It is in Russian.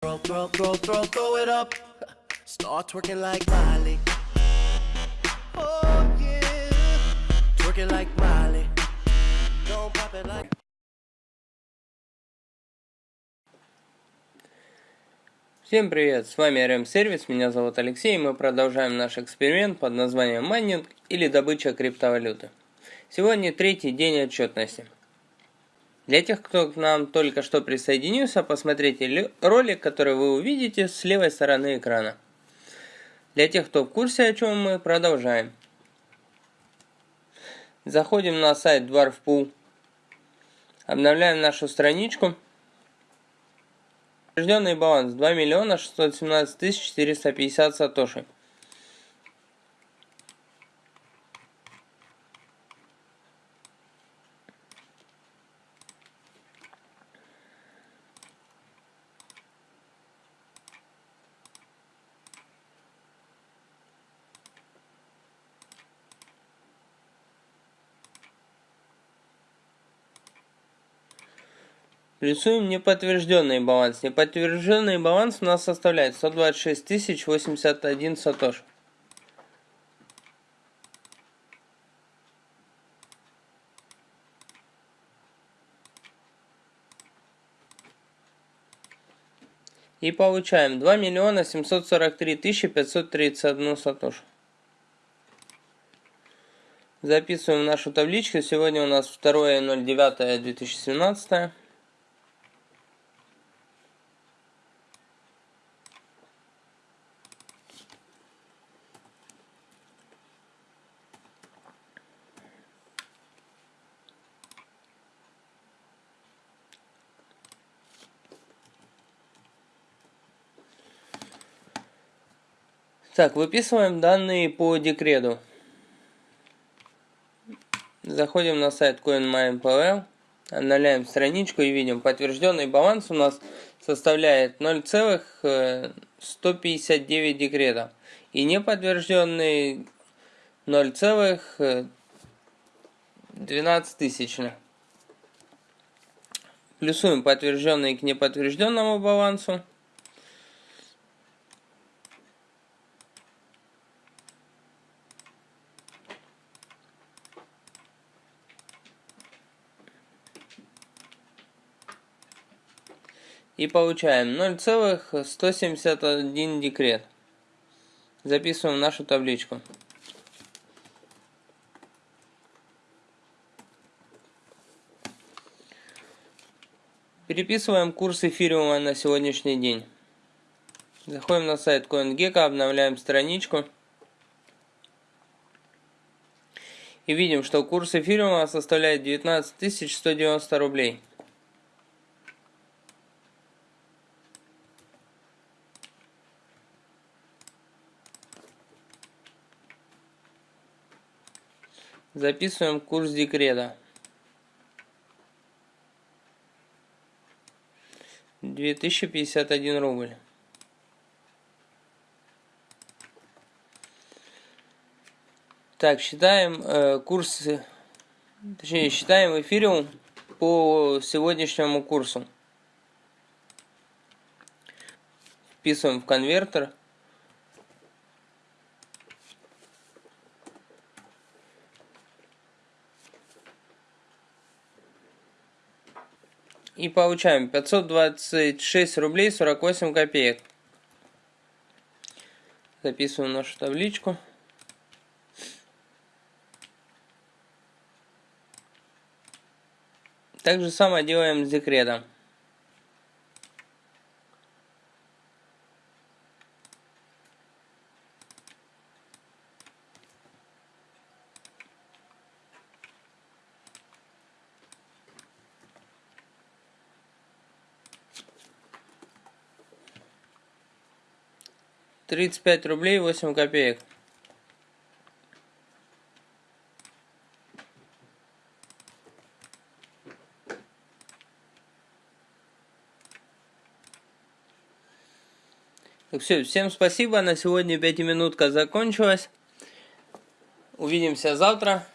Throw, throw, throw, throw, throw it up. Start twerking like Miley. Oh yeah. Twerking like Miley. Don't pop it like. Всем привет, с вами RM Сервис, меня зовут Алексей, и мы продолжаем наш эксперимент под названием майнинг или добыча криптовалюты. Сегодня третий день отчетности. Для тех, кто к нам только что присоединился, посмотрите ролик, который вы увидите с левой стороны экрана. Для тех, кто в курсе, о чем мы продолжаем. Заходим на сайт Dwarf Pool, обновляем нашу страничку. Утвержденный баланс 2 миллиона 617 тысяч 450 сатоши. Рисуем неподтвержденный баланс. Неподтвержденный баланс у нас составляет 126 тысяч 81 сатош. И получаем 2 миллиона 743 тысячи 531 сатош. Записываем нашу табличку. Сегодня у нас 2.09.2017. Так, выписываем данные по декрету. Заходим на сайт CoinMine.pl, обновляем страничку и видим, подтвержденный баланс у нас составляет 0,159 декретов. И неподтвержденный 0,12 тысячных. Плюсуем подтвержденный к неподтвержденному балансу. И получаем 0,171 декрет. Записываем нашу табличку. Переписываем курс эфириума на сегодняшний день. Заходим на сайт CoinGecko, обновляем страничку. И видим, что курс эфириума составляет 19 190 рублей. Записываем курс декрета. Две тысячи пятьдесят один рубль. Так, считаем э, курс, точнее, считаем эфириум по сегодняшнему курсу. Вписываем в конвертер. И получаем 526 рублей 48 копеек. Записываем нашу табличку. Так же самое делаем с декретом. 35 рублей 8 копеек. Так все, всем спасибо. На сегодня пятиминутка закончилась. Увидимся завтра.